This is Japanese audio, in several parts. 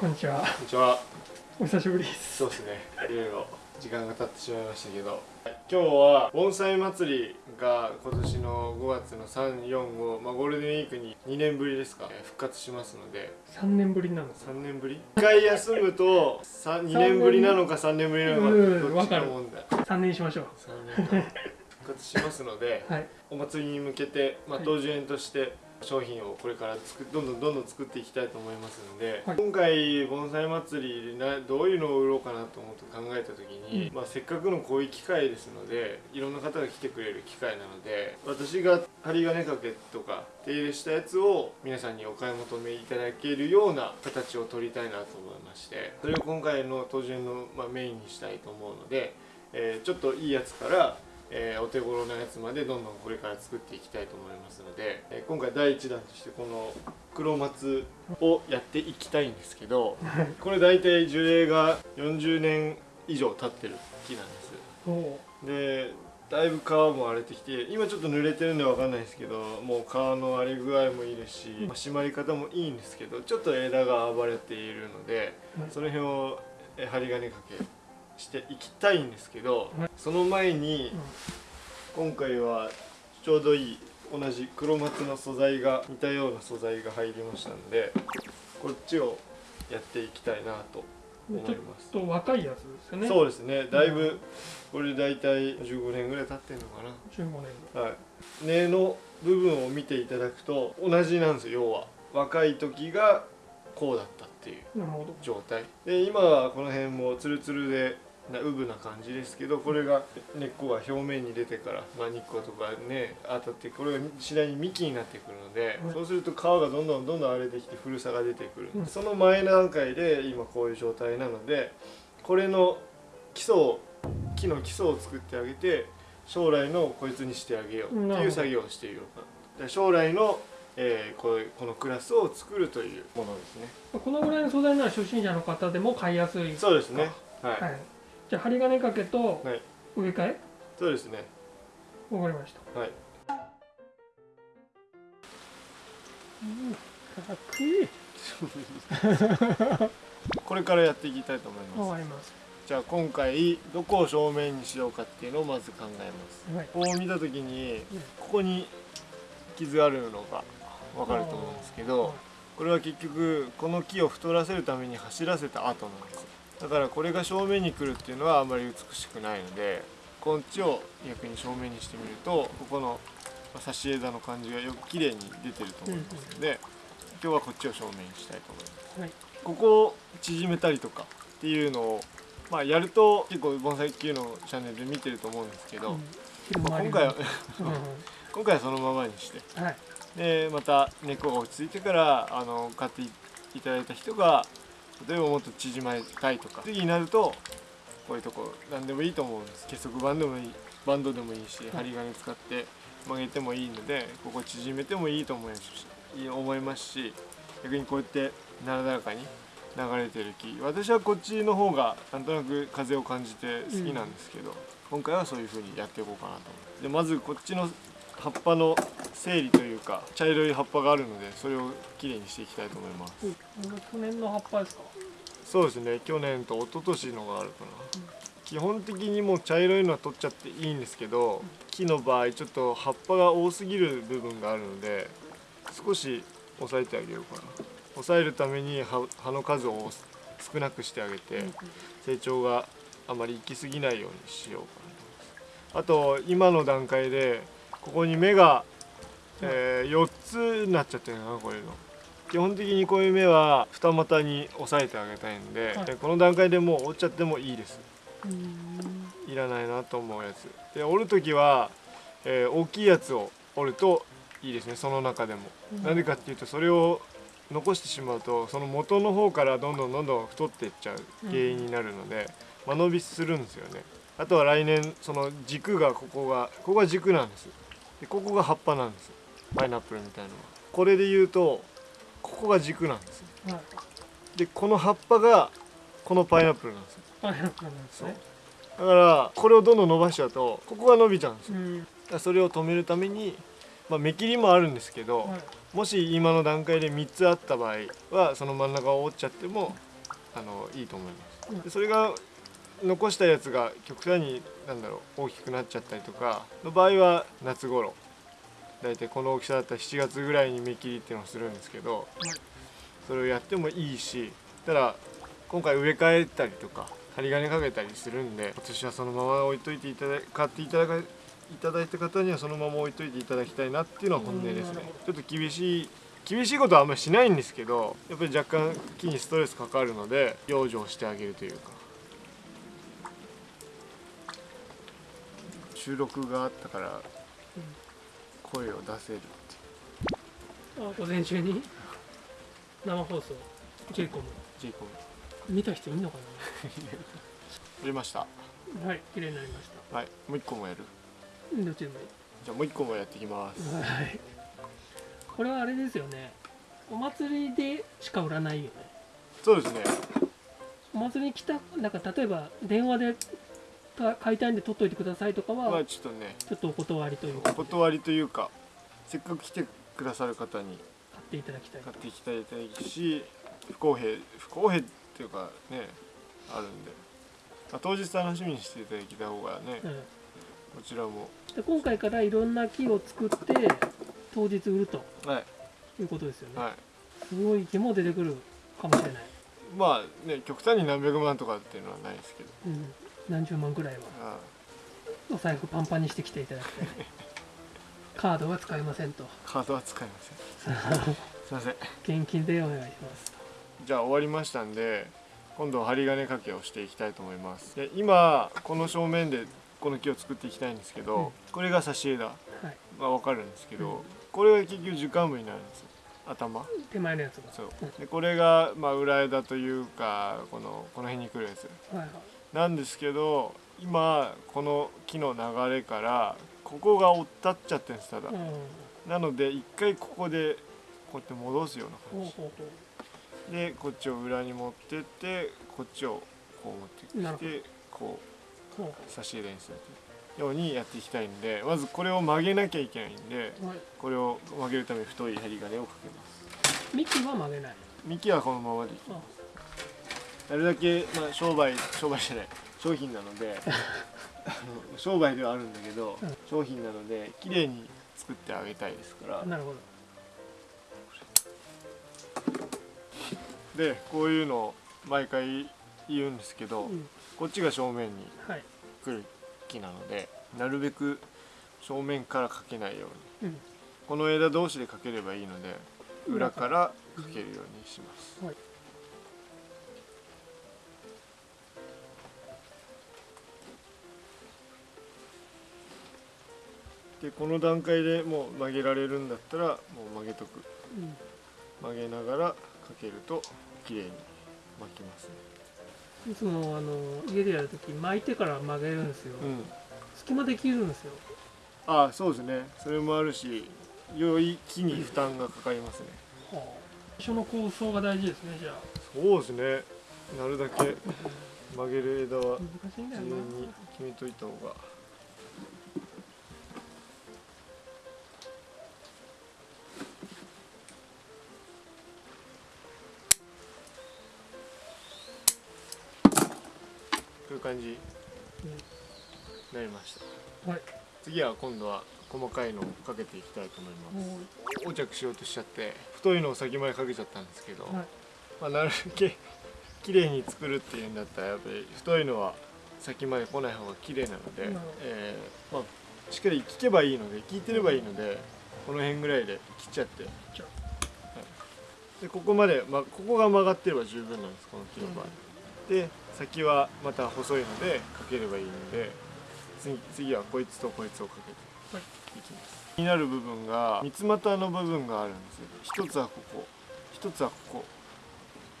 こんにちは。こんにちは。お久しぶりです。そうですね。いろいろ時間が経ってしまいましたけど、今日は盆栽祭りが今年の5月の3、4、5、まあゴールデンウィークに2年ぶりですか、えー復活しますので、三年ぶりなのか。3年ぶり ?1 回休むと2年ぶりなのか3年ぶりなのかうんどっちか問題。三年にしましょう。3年間復活しますので、はい。お祭りに向けて、まあ、はい当時園として商品をこれから作どんどんどんどん作っていきたいと思いますので、はい。今回盆栽祭りなどういうのを売ろうかなと思って考えた時に、うん。まあ、せっかくのこういう機会ですのでいろんな方が来てくれる機会なので私が針金掛けとか手入れしたやつを皆さんにお買い求めいただけるような形を取りたいなと思いましてそれを今回の当時園の、まあ、メインにしたいと思うので、えーちょっといいやつからえーお手頃なやつまでどんどんこれから作っていきたいと思いますので、えー今回第1弾としてこの黒松をやっていきたいんですけどこれ大体樹齢が40年以上経ってる木なんです。おでだいぶ皮も荒れてきて今ちょっと濡れてるんでわかんないですけどもう皮の荒れ具合もいいですし、まあ締まり方もいいんですけどちょっと枝が暴れているのではいその辺をえー針金掛けしていきたいんですけどはいその前に今回はちょうどいい同じ黒松の素材が似たような素材が入りましたのでこっちをやっていきたいなと思ちょっいます。と若いやつですよね。そうですねだいぶこれ大体15年ぐらい経ってんのか十五年。なはい根の部分を見ていただくと同じなんですよ要は若い時がこうだったっていう。状態で今はこの辺もツルツルでなうぶな感じですけどこれが根っこが表面に出てから、まあ、日光とかね当たってこれが次第に幹になってくるので、はい。そうすると皮がどんどんどんどん荒れてきて古さが出てくる、うん。その前段階で今こういう状態なのでこれの基礎を木の基礎を作ってあげて将来のこいつにしてあげようっていう作業をしていようかな。で将来の、えーこうこのクラスを作るというものですね。このぐらいの素材なら初心者の方でも買いやすい。そうですね。はい、はい。じゃあ針金掛けとはい植え替え？そうですねわかりました。はいうん。かっこいい。これからやっていきたいと思いますわかります。じゃあ今回どこを正面にしようかっていうのをまず考えますはい。こう見た時にここに傷あるのが分かると思うんですけどこれは結局この木を太らせるために走らせた後なんですだからこれが正面に来るっていうのはあまり美しくないのでこっちを逆に正面にしてみるとここの差し枝の感じがよく綺麗に出てると思いますので今日はこっちを正面にしたいと思いますはい。ここを縮めたりとかっていうのをまあやると結構盆栽級のチャンネルで見てると思うんですけど、うんまあ今回は う 今回はそのままにしてん。はい。でまた根っこが落ち着いてからあの買っていただいた人が例えばもっと縮まりたいとか。次になるとこういうとこ何でもいいと思うんです。結束バンドでもいいバンドでもいいし針金使って曲げてもいいのでここ縮めてもいいと思いますし思いますし逆にこうやってなだらかに流れてる木私はこっちの方がなんとなく風を感じて好きなんですけど、今回はそういう風にやっていこうかなと思ってでまずこっちの葉っぱの整理というか茶色い葉っぱがあるのでそれをきれいにしていきたいと思います。うん。去年の葉っぱですか？そうですね。去年と一昨年のがあるかな、基本的にもう茶色いのは取っちゃっていいんですけど木の場合ちょっと葉っぱが多すぎる部分があるので少し抑えてあげようかな。抑えるために葉葉の数を少なくしてあげて成長があまり行き過ぎないようにしようかなと思います。あと今の段階でここに芽が、え4つになっちゃってるかなこういうの。基本的にこういう芽は二股に押さえてあげたいんで、はい。でこの段階でもう折っちゃってもいいです。うん。いらないなと思うやつ。で折る時は、えー大きいやつを折るといいですねその中でも。うん。なぜかっていうとそれを残してしまうとその元の方からどんどんどんどん太っていっちゃう原因になるので、間延びするんですよね。あとは来年その軸がここがここが軸なんですでここが葉っぱなんですパイナップルみたいなのはこれで言うとここが軸なんですはい。でこの葉っぱがこのパイナップルなんですよパイナップルなんですね。だからこれをどんどん伸ばしちゃうとここが伸びちゃうんですようん。それを止めるために、まあ、目切りもあるんですけど、はい。もし今の段階で3つあった場合はその真ん中を折っちゃってもあのいいと思いますでそれが残したやつが極端になんだろう大きくなっちゃったりとかの場合は夏頃大体この大きさだったら7月ぐらいに芽切りっていうのをするんですけどそれをやってもいいしただ今回植え替えたりとか針金かけたりするんで私はそのまま置いといていただ買っていただかいただいた方にはそのまま置いといていただきたいなっていうのは本音ですね。ちょっと厳しい厳しいことはあんまりしないんですけどやっぱり若干木にストレスかかるので養生してあげるというか収録があったから声を出せるってあ午前中に？生放送。J コム。J コム。見た人いんのかやり ました。なはい綺麗になりましはいもう一個もやる。たどっちでもいい。じゃあもう一個もやっていきます。はい。これはあれですよね。お祭りでしか売らないよね。そうですね。お祭りに来たなんか例えば電話でか買いたいんで取っといてくださいとかはまあちょっとね。ちょっとお断りというおか断りというかせっかく来てくださる方に買っていただきたい買っていきたいし不公平不公平っていうかねあるんで、まあ、当日楽しみにしていただきた方がねうん。こちらも。で今回からいろんな木を作って当日売るとはい。いうことですよね、はい。すごい木も出てくるかもしれない、まあね極端に何百万とかっていうのはないですけど。うん、何十万くらいは。あお財布パンパンにしてきていただきたい カードは使いませんと。カードは使いません。すいません。現金でお願いします。じゃあ終わりましたんで今度針金掛けをしていきたいと思います。で今この正面でこの木を作っていきたいんですけど、うん。これが差し枝はい。が分かるんですけど、うん。これが結局樹幹部になるんですよ。頭。手前のやつが。そう。うん。でこれがまあ裏枝というかこのこの辺に来るやつ。はいはいなんですけど今この木の流れからここが追ったっちゃってるんですただ、うん。なので一回ここでこうやって戻すような感じ。ほうほうでこっちを裏に持ってってこっちをこう持ってきてこほう差し入れにするようにやっていきたいんでまずこれを曲げなきゃいけないんでうはい。これを曲げるために太い針金をかけます。幹は曲げない。幹はこのままでいきあなるだけ、まあ、商売商売じゃない商品なので 商売ではあるんだけど、うん商品なので綺麗に作ってあげたいですから。なるほど。でこういうのを毎回言うんですけど、うん。こっちが正面にはい。来る木なのでなるべく正面からかけないように。うん。この枝同士でかければいいので裏からかけるようにします、はいでこの段階でもう曲げられるんだったらもう曲げとく。うん。曲げながらかけると綺麗に巻きますね。いつもあの家でやるとき巻いてから曲げるんですよ、うん。隙間できるんですよ。ああそうですね。それもあるしより木に負担がかかりますね。はあ。最初の構想が大事ですねじゃあ。そうですね。なるだけ曲げる枝は難しいんだ事よな。前に決めといた方がいう感じになりました。はい。次は今度は細かいのをかけていきたいと思います。も横着しようとしちゃって太いのを先までかけちゃったんですけど、うはい。まあ、なるだけ綺麗に作るっていうんだったらやっぱり太いのは先まで来ない方が綺麗なので、えーまあ、しっかり聞けばいいので聞いてればいいのでこの辺ぐらいで切っちゃって、でここまで、まあ、ここが曲がってれば十分なんですこの木の場合、で先はまた細いのでかければいいので次次はこいつとこいつをかけはい。ていきます、気になる部分が三つ股の部分があるんですよ。一つはここ。一つはここ。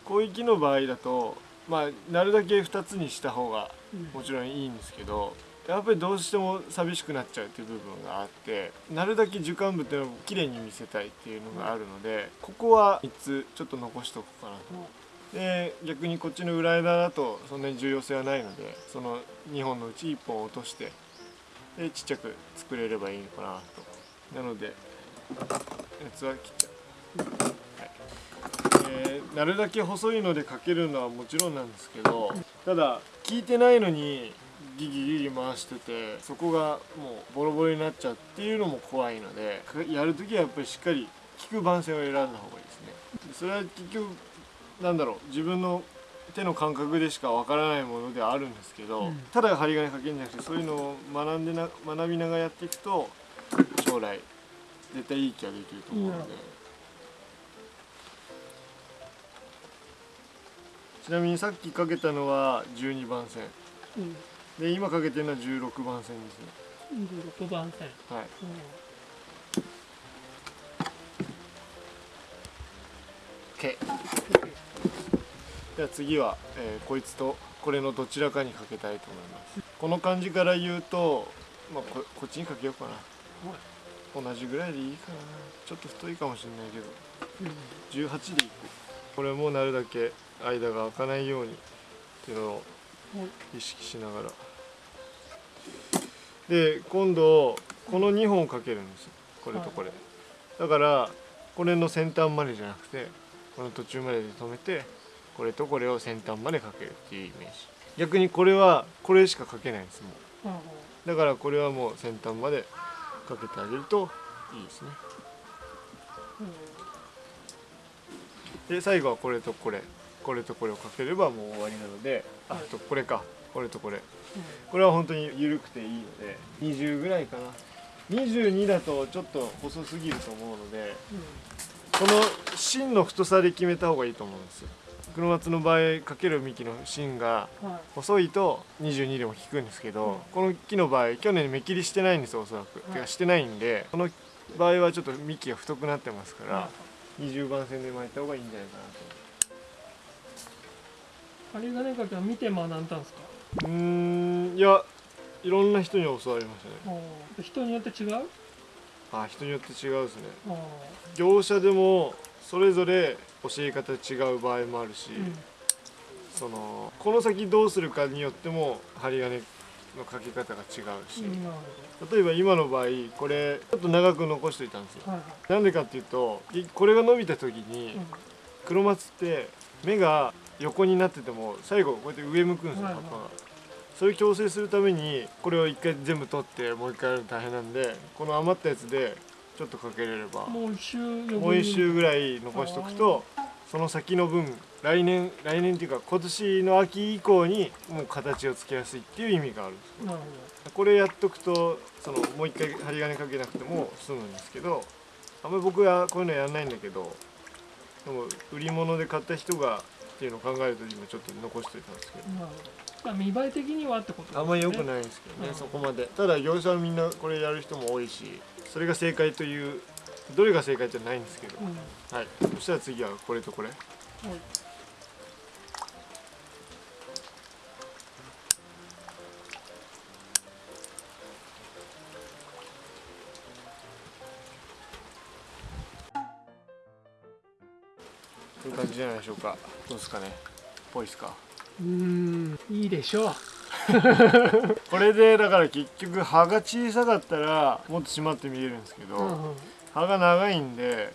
広域の場合だとまあなるだけ2つにした方がうん。もちろんいいんですけどやっぱりどうしても寂しくなっちゃうっていう部分があってなるだけ樹幹部っていうのを綺麗に見せたいっていうのがあるのでここは3つちょっと残しておこうかなとで逆にこっちの裏枝だとそんなに重要性はないのでその2本のうち1本落としてでちっちゃく作れればいいのかなと。なのでやつは切っちゃう、はい。でなるだけ細いのでかけるのはもちろんなんですけどただ効いてないのにギギギギ回しててそこがもうボロボロになっちゃうっていうのも怖いのでやるときはやっぱりしっかり効く番線を選んだ方がいいですね。それは結局なんだろう自分の手の感覚でしかわからないものではあるんですけど、うん。ただ針金かけるんじゃなくてそういうのを学んでな学びながらやっていくと将来絶対いい気ができると思うので、ちなみにさっきかけたのは12番線。うん。で今かけてるのは16番線ですね。16番線、はい。うん。OK じゃあ次は、えーこいつとこれのどちらかにかけたいと思います。この感じから言うと、まあ、ここっちにかけようかな。同じぐらいでいいかな。ちょっと太いかもしれないけど。18でいく。これもなるだけ間が開かないようにっていうのをはい意識しながら。で今度この2本かけるんですよ。これとこれ。だからこれの先端までじゃなくてこの途中までで止めてこれとこれを先端までかけるっていうイメージ。逆にこれはこれしかかけないんですもう。んうんうだからこれはもう先端までかけてあげるといいですね。で最後はこれとこれ。これとこれをかければもう終わりなのであはいとこれか。これとこれ。これは本当に緩くていいので20ぐらいかな。22だとちょっと細すぎると思うのでこの芯の太さで決めた方がいいと思うんですよ黒松の場合かける幹の芯が細いと22でも効くんですけど、うん。この木の場合去年目切りしてないんですよおそらく、い。てかしてないんでこの場合はちょっと幹が太くなってますから、は20番線で巻いた方がいいんじゃないかなと。針金かけは見て学んだんですか？うーんいやいろんな人に教わりましたね。うん人によって違う？あ人によって違うですね。うん業者でもそれぞれ教え方違う場合もあるし、うん。そのこの先どうするかによっても針金のかけ方が違うし、例えば今の場合これちょっと長く残しておいたんですよ。なんでかっていうといこれが伸びた時にうん。黒松って目が横になってても最後こうやって上向くんですよ葉っぱが。そういう矯正するためにこれを一回全部取ってもう一回やるの大変なんでこの余ったやつでちょっとかけれれば。もう一周余分に。もう一周ぐらい残しておくとその先の分来年来年っていうか今年の秋以降にもう形をつけやすいっていう意味があるんですなるこれやっとくとそのもう一回針金かけなくても済むんですけどあんまり僕はこういうのやらないんだけどでも売り物で買った人がっていうのを考えると今ちょっと残しておいたんですけど。まあ見栄え的にはってことですね。あんまり良くないんですけどね、うん。そこまでただ業者はみんなこれやる人も多いしそれが正解というどれが正解じゃないんですけど、うん。はい。そしたら次はこれとこれ。はいこういう感じじゃないでしょうか。どうですかね。ぽいですか。うーんいいでしょう。これでだから結局葉が小さかったらもっと締まって見えるんですけど、うんうん。葉が長いんで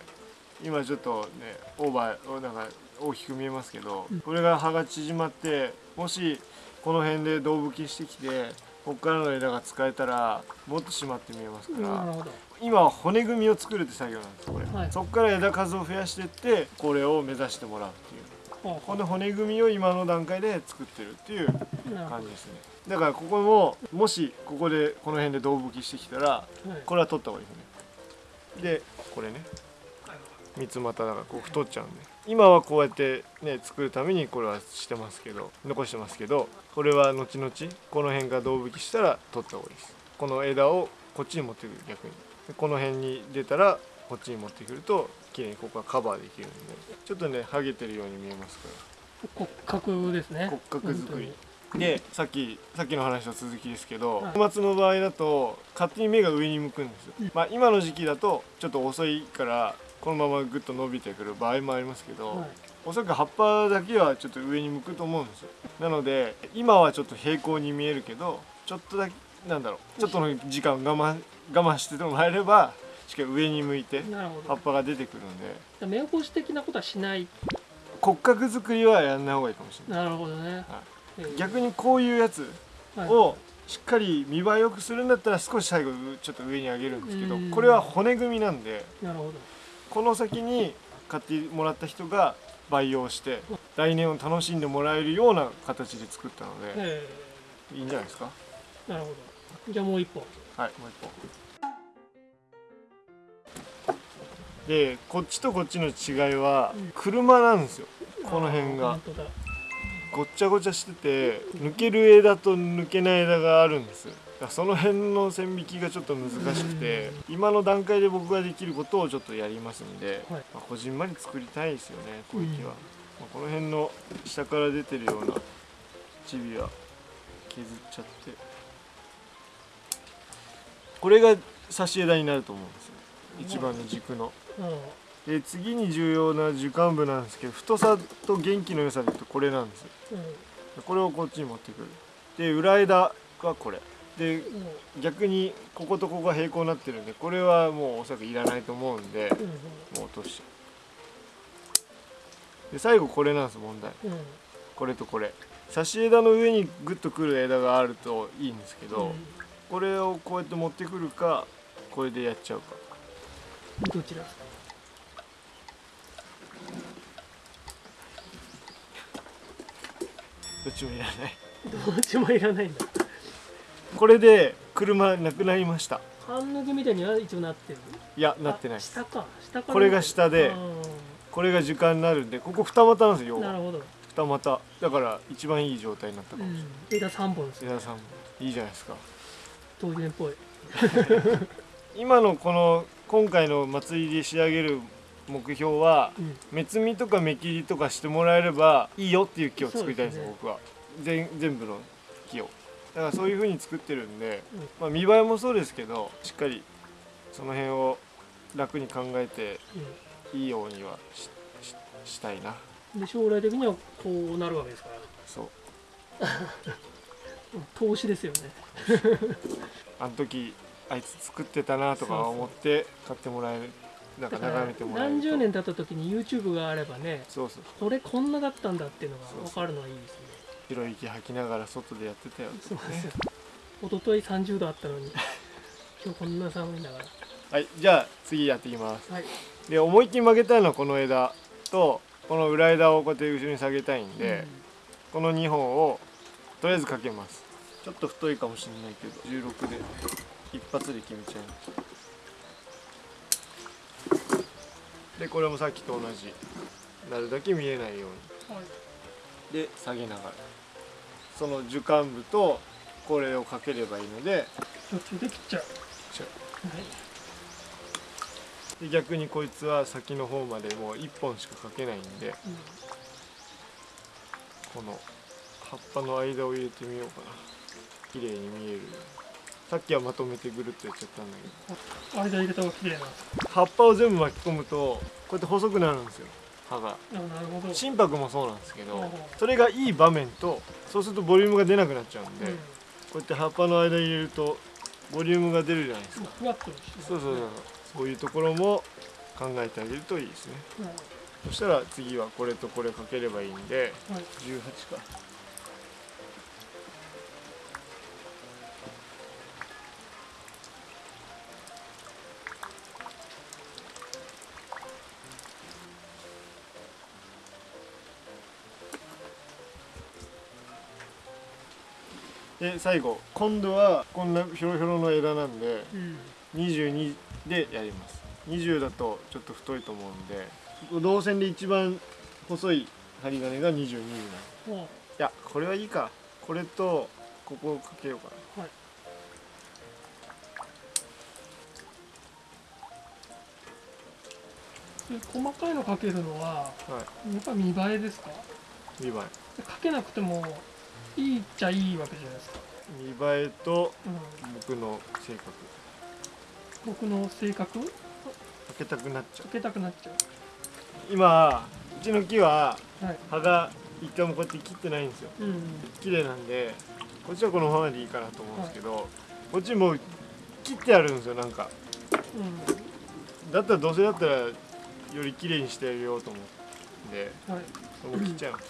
今ちょっとねオーバーなんか大きく見えますけど、これが葉が縮まってもしこの辺で胴吹きしてきてここからの枝が使えたらもっと締まって見えますから、今は骨組みを作るって作業なんですこれ、はい。そこから枝数を増やしていってこれを目指してもらうっていう。この骨組みを今の段階で作ってるっていう感じですね。だからここももしここでこの辺で胴吹きしてきたらこれは取った方がいいですね。でこれね。はい三つ股だからこう太っちゃうんで。今はこうやってね作るためにこれはしてますけど残してますけどこれは後々この辺が胴吹きしたら取った方がいいです。この枝をこっちに持ってくる逆に。でこの辺に出たらこっちに持ってくると綺麗にここがカバーできるんで。ちょっとねハゲてるように見えますから。骨格ですね。骨格作り。でさっきさっきの話の続きですけどはい。小松の場合だと勝手に目が上に向くんですよ、うん。まあ今の時期だとちょっと遅いからこのままグッと伸びてくる場合もありますけど、はい。おそらく葉っぱだけはちょっと上に向くと思うんですよ。なので今はちょっと平行に見えるけどちょっとだけなんだろうちょっとの時間我慢我慢してもらえればしっかり上に向いて葉っぱが出てくるんで。目起こし的なことはしない。骨格作りはやんない方がいいかもしれない。なるほどね、えー。逆にこういうやつはい。をしっかり見栄えよくするんだったら少し最後ちょっと上に上げるんですけどうん。これは骨組みなんで。なるほどこの先に買ってもらった人が培養して来年を楽しんでもらえるような形で作ったのでえいいんじゃないですか？ーなるほど。じゃあもう一本。はいもう一本。でこっちとこっちの違いはうん。車なんですよ。この辺が。ごっちゃごちゃしてて抜ける枝と抜けない枝があるんですその辺の線引きがちょっと難しくて今の段階で僕ができることをちょっとやりますんで、はい。まあ、こじんまり作りたいですよね小池は、うん。まあ、この辺の下から出てるようなチビは削っちゃって。これが差し枝になると思うんですよ。一番の軸の。うん。で次に重要な樹幹部なんですけど太さと元気の良さでいうとこれなんですよ。うん。これをこっちに持ってくる。で裏枝がこれでも逆にこことここが平行になってるんでこれはもうおそらくいらないと思うんでもう落としで最後これなんです問題。これとこれ。差し枝の上にグッとくる枝があるといいんですけど、うん。これをこうやって持ってくるかこれでやっちゃうか。どちらですか？どっちもいらない。どっちもいらないんだこれで車なくなりました。半抜きみたいには一応なってるいやなってないです。あ下か。下から。これが下であこれが樹幹になるんでここ二股なんですよなるほど、二股。だから一番いい状態になったかうもしれない、ん、枝3本ですね。皆さんもいいじゃないですか。当時年っぽい。今のこの今回の祭りで仕上げる目標はうん。目摘みとか目切りとかしてもらえればいいよっていう木を作りたいんですよそうです僕は。全全部の木をだからそういう風に作ってるんで、うん。まあ、見栄えもそうですけどしっかりその辺を楽に考えていいようにはしししたいな。うん、で将来的にはこうなるわけですから。そう。投資ですよね。あの時あいつ作ってたなとか思って買ってもらえるなんか眺めてもらえると。何十年経った時に YouTube があればねそうそう。これこんなだったんだっていうのが分かるのはいいですね広い息吐きながら外でやってたよそうですよ。一昨日30度あったのに 今日こんな寒いんだからはいじゃあ次やっていきます。はい。で思いっきり曲げたいのはこの枝とこの裏枝をこうやって後ろに下げたいんで、この2本をとりあえずかけます。ちょっと太いかもしれないけど16で一発で決めちゃいます。でこれもさっきと同じ。なるだけ見えないよううんはい。にで下げながらその樹幹部とこれをかければいいので。途中で切っちゃう。はい。で逆にこいつは先の方までもう1本しかかけないんで。この葉っぱの間を入れてみようかな。綺麗に見えるさっきはまとめてぐるっとやっちゃったんだけど。うん間入れた方が綺麗な葉っぱを全部巻き込むとこうやって細くなるんですよ葉が。心拍もそうなんですけどそれがいい場面とそうするとボリュームが出なくなっちゃうんで、うん。こうやって葉っぱの間入れるとボリュームが出るじゃないですか。ふわっとしてそうそうそうそう。いうところも考えてあげるといいですね。はい。そしたら次はこれとこれかければいいんではい。18かで最後今度はこんなひょろひょろの枝なんでうん。22でやります。20だとちょっと太いと思うんで動線で一番細い針金が22になる。いもやこれはいいか。これとここをかけようかな。うはい。で細かいのかけるのははやっぱ見栄えですか？い見栄かけなくてもいいっちゃいいわけじゃないですか、え見栄えとうん、僕の性格。僕の性格？かかけたくなっちゃう。けたくなっちゃ今うちの木はうはい。葉が一回もこうやって切ってないんですよ。うん。綺麗なんでこっちはこのままでいいかなと思うんですけど、こっちもう切ってあるんですよなんか。うん。だったらどうせだったらより綺麗にしてやるよと思ってはい。もう切っちゃいます、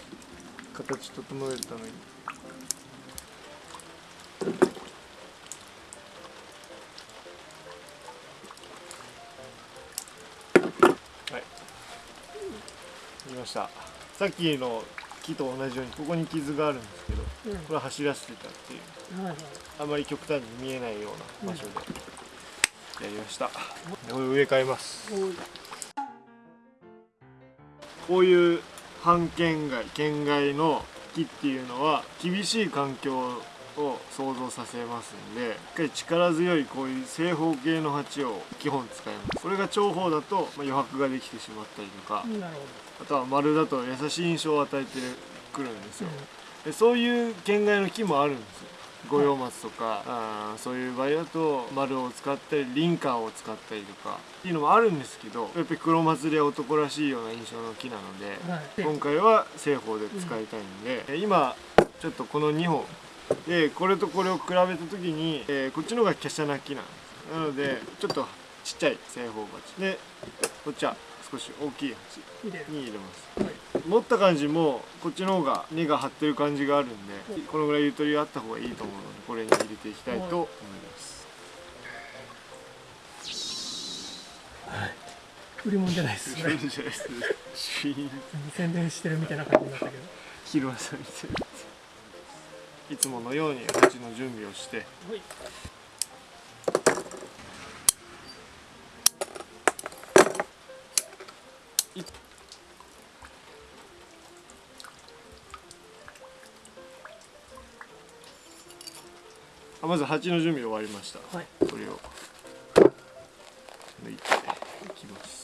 形整えるために切りました。さっきの木と同じようにここに傷があるんですけどうん。これは走らせてたっていう。はいはい。あまり極端に見えないような場所でやりました、これ植え替えます。こういう半県外県外の木っていうのは厳しい環境を想像させますんでしっかり力強いこういう正方形の鉢を基本使います。これが長方だと、まあ、余白ができてしまったりとかあとは丸だと優しい印象を与えてくるんですよ。ほでそういう県外の木もあるんですよ。五葉松とか、あーそういう場合だと丸を使ったりリンカーを使ったりとか。っていうのもあるんですけどやっぱり黒松で男らしいような印象の木なのでうんはい。今回は正方で使いたいんで、え今ちょっとこの2本でこれとこれを比べた時に、えーこっちの方が華奢な木なんです。なのでちょっとちっちゃい正方鉢。でこっちは少し大きい鉢に入れます。はい。持った感じもこっちの方が根が張ってる感じがあるんでこのぐらいゆとりがあった方がいいと思うのでこれに入れていきたいと思います。売り物じゃないです。シねューンじゃないです。宣伝してるみたいな感じになったけど。昼間さんみたいないつものように鉢の準備をして。はい。あまず鉢の準備終わりました。はい。これを。抜いていきます。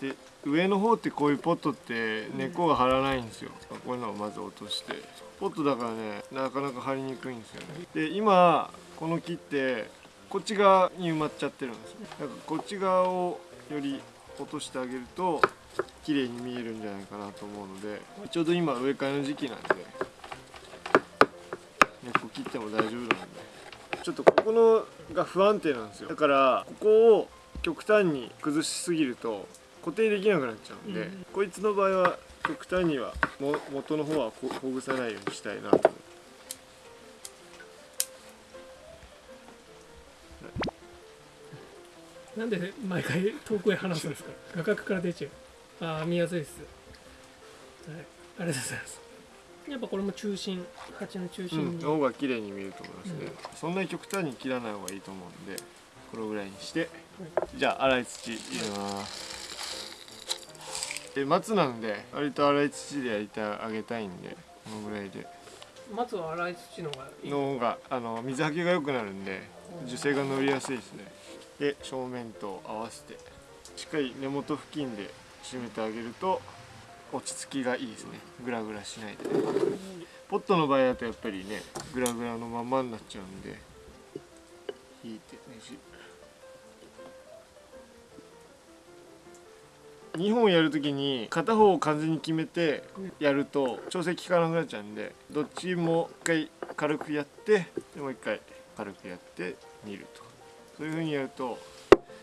で上の方ってこういうポットって根っこが張らないんですよこういうのをまず落として。ポットだからねなかなか張りにくいんですよね。で今この木ってこっち側に埋まっちゃってるんですよ。だからこっち側をより落としてあげると綺麗に見えるんじゃないかなと思うのでちょうど今植え替えの時期なんで根っこ切っても大丈夫なんで。ちょっとここのが不安定なんですよ。だからここを極端に崩しすぎると固定できなくなっちゃうんで、うん。こいつの場合は極端にはも元の方はこほぐさないようにしたいなと思う。なんで毎回遠くへ話すんですか画角から出ちゃう。ああ見やすいです。はいありがとうございます。やっぱこれも中心鉢の中心。うん、に、の方が綺麗に見えると思いますね、そんなに極端に切らない方がいいと思うんでこのぐらいにして。じゃあ粗い土入れますで松なんで割と粗い土でやりてあげたいんでこのぐらいで。松は粗い土の方がいい？の方があの水はけが良くなるんで樹勢が乗りやすいですね。で正面と合わせてしっかり根元付近で締めてあげると落ち着きがいいですね。グラグラしないで。ポットの場合だとやっぱりねグラグラのまんまになっちゃうんで引いてねじ2本やるときに片方を完全に決めてやると調整効かなくなっちゃうんでどっちも一回軽くやってでもう一回軽くやって煮ると。そういう風にやると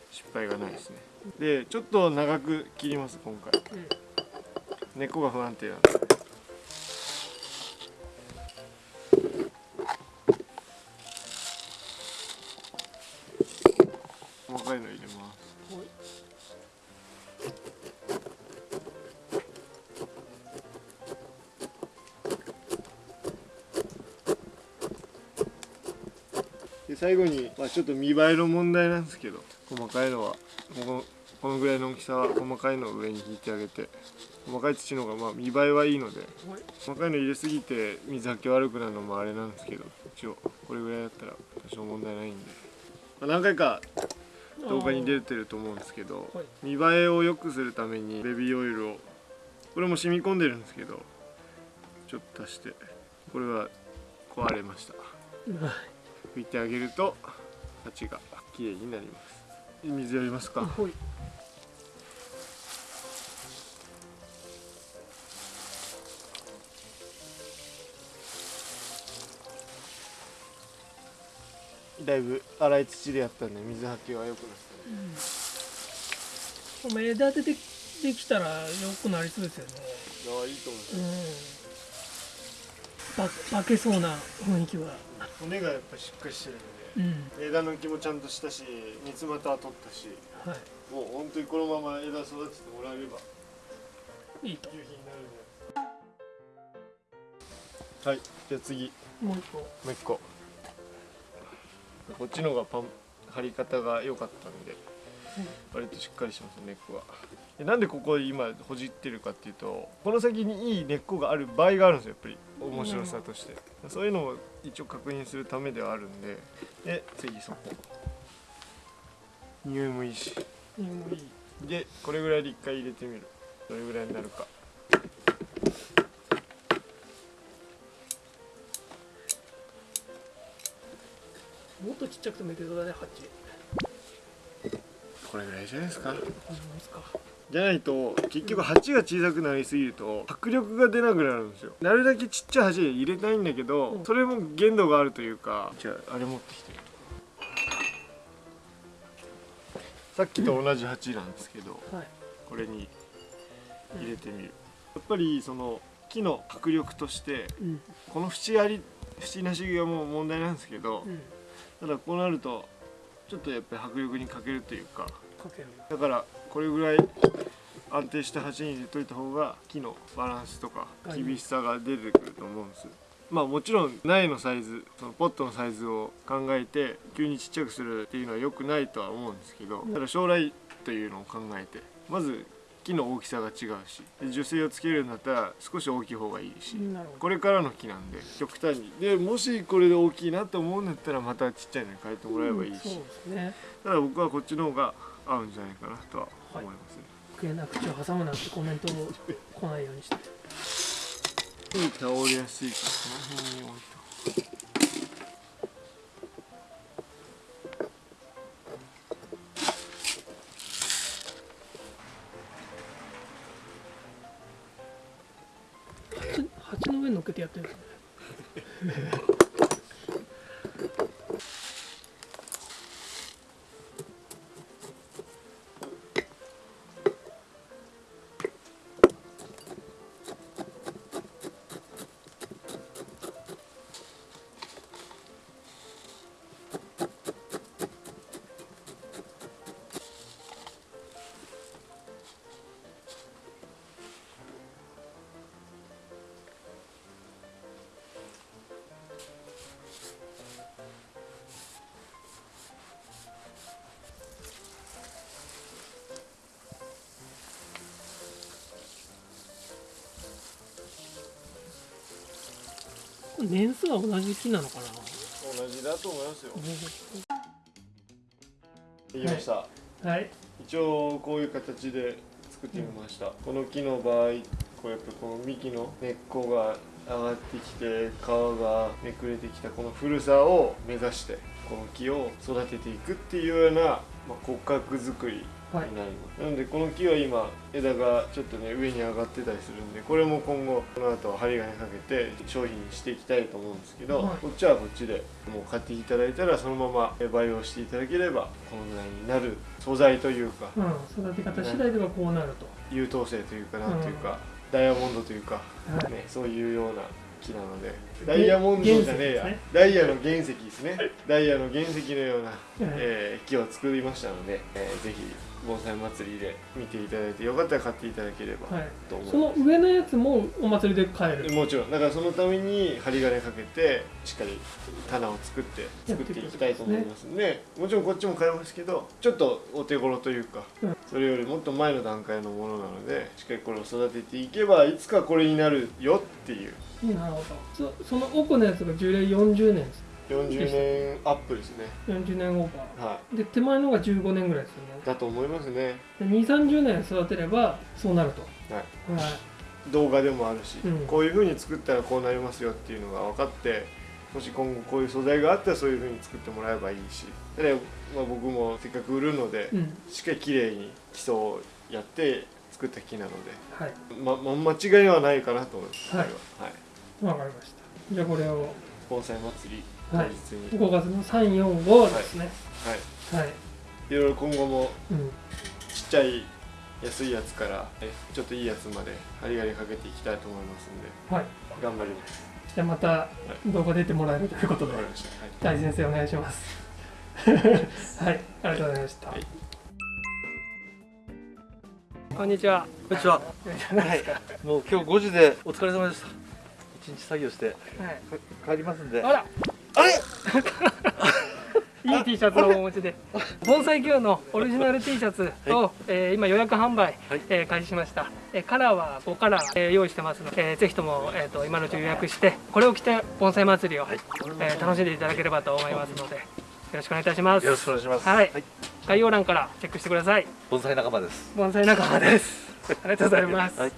失敗がないですね。でちょっと長く切ります今回。根っこが不安定なんで最後に、まあ、ちょっと見栄えの問題なんですけど細かいのは。このこのぐらいの大きさは細かいのを上に引いてあげて細かい土の方がまあ見栄えはいいので細かいの入れすぎて水はけ悪くなるのもあれなんですけど一応これぐらいだったら多少問題ないんで、まあ、何回か動画に出てると思うんですけど見栄えを良くするためにベビーオイルをこれも染み込んでるんですけどちょっと足してこれは壊れました。拭いてあげると鉢が綺麗になります。水やりますか？はい。だいぶ粗い土でやったんで水はけは良くなったね。お前枝出てできたら良くなりそうですよね。ああいいと思います。うん。ば化けそうな雰囲気は。骨がやっぱしっかりしてるのうん。で枝の木もちゃんとしたし三つ股は取ったしはい。もう本当にこのまま枝育ててもらえればいいと。夕日になるんで。はいじゃあ次。もう一個。もう一個。こっちの方がパン張り方が良かったんで割としっかりします根っこがでなんでここ今ほじってるかっていうとこの先にいい根っこがある場合があるんですよやっぱり。面白さとして。そういうのも一応確認するためではあるんで。で次そこ。匂いもいいしいいもういいでこれぐらいで一回入れてみる。どれぐらいになるか。もっとちっちゃくてもいいけどだねハチこれぐらいじゃないですか。じゃないと結局鉢が小さくなりすぎると迫力が出なくなるんですよ。なるだけちっちゃい鉢で入れたいんだけど、うん。それも限度があるというかじゃああれ持ってきて。さっきと同じ鉢なんですけど、はい。これに入れてみる、やっぱりその木の迫力としてうん。この縁あり縁なしがもう問題なんですけど、うん。ただこうなるとちょっとやっぱり迫力に欠けるというか。だからこれぐらい安定した鉢に入れといた方が木のバランスとかはい。厳しさが出てくると思うんですまあもちろん苗のサイズそのポットのサイズを考えて急にちっちゃくするっていうのは良くないとは思うんですけどただ将来というのを考えてまず木の大きさが違うしで樹勢をつけるんだったら少し大きい方がいいしこれからの木なんで極端に。でもしこれで大きいなと思うんだったらまたちっちゃいのに変えてもらえばいいし、うんね。ただ僕はこっちの方が合うんじゃないかなとは思いますね、余計な口を挟むなんてコメントを来ないようにして。倒れやすいからこの辺に置いと上に乗っけてやってるんですね年数は同じ木なのかな？同じだと思いますよ。できました、はい。一応こういう形で作ってみました、この木の場合こうやっぱこの幹の根っこが上がってきて皮がめくれてきたこの古さを目指してこの木を育てていくっていうような、まあ、骨格作りはい。になのでこの木は今枝がちょっとね上に上がってたりするんでこれも今後この後針金かけて商品にしていきたいと思うんですけど、はい。こっちはこっちでもう買っていただいたらそのまま培養していただければこのぐらいになる素材というかうん、育て方次第ではこうなると、優等生というかなんというか、ダイヤモンドというか、はい。ね、そういうような木なのでダイヤモンドじゃねえや、ね。ダイヤの原石ですね。ダイヤの原石のような、はい。えー木を作りましたので、えーぜひ盆栽祭りで見ていただいてよかったら買っていただければはい。と思その上のやつもお祭りで買える？もちろんだからそのために針金かけてしっかり棚を作って作っていきたいと思いますんでもちろんこっちも買えますけどちょっとお手頃というか、うん。それよりもっと前の段階のものなのでしっかりこれを育てていけばいつかこれになるよっていう。なるほど。そその奥のやつが樹齢40年です40年アップですね。40年オーバはーで手前のが15年ぐらいですよね。いだと思いますね。で2 3 0年育てればそうなると。はい。はい。動画でもあるし、うん。こういう風に作ったらこうなりますよっていうのが分かってもし今後こういう素材があったらそういう風に作ってもらえばいいし。で、まあ、僕もせっかく売るので、うん。しっかり綺麗に基礎をやって作った木なので、はい。まま、間違いはないかなと思います、はい。は。はい、わかりました。じゃあこれを。盆栽祭り。当はい。日に、5月の345ですね。はい。はい、い。ろいろ今後もうんちっちゃい安いやつからえちょっといいやつまでガリガリかけていきたいと思いますんではい。頑張ります。じゃあまた動画出てもらえるということで。はい。大先生お願いします。はい。ありがとうございました、はい。こんにちは。こんにちは。はい。もう今日5時でお疲れ様でした。一日作業してはい。帰りますんで。あらあれ？いい T シャツをお持ちで。盆栽 Q のオリジナル T シャツを、えー今予約販売、はい。えー開始しました、えーカラーは5カラー、えー用意してますので、えーぜひとも、えー、と今のうち予約してこれを着て盆栽祭りを、はい。えー楽しんでいただければと思いますのでよろしくお願いいたします。よろしくお願いします。はい。概要欄からチェックしてください。盆栽仲間です。盆栽仲間です。ありがとうございます、はい